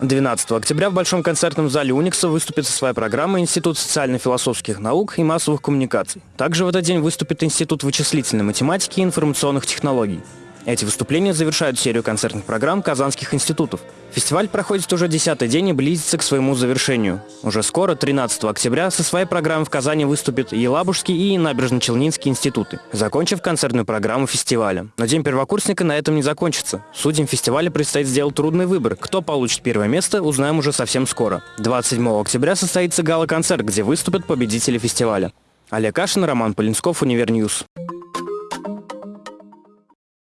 12 октября в Большом концертном зале Уникса выступит со своей программой Институт социально-философских наук и массовых коммуникаций. Также в этот день выступит Институт вычислительной математики и информационных технологий. Эти выступления завершают серию концертных программ казанских институтов. Фестиваль проходит уже десятый день и близится к своему завершению. Уже скоро, 13 октября, со своей программой в Казани выступят Елабужский и Набережно-Челнинский институты, закончив концертную программу фестиваля. Но День первокурсника на этом не закончится. Судьям фестиваля предстоит сделать трудный выбор. Кто получит первое место, узнаем уже совсем скоро. 27 октября состоится гала-концерт, где выступят победители фестиваля. Олег Кашин, Роман Полинсков, Универньюз.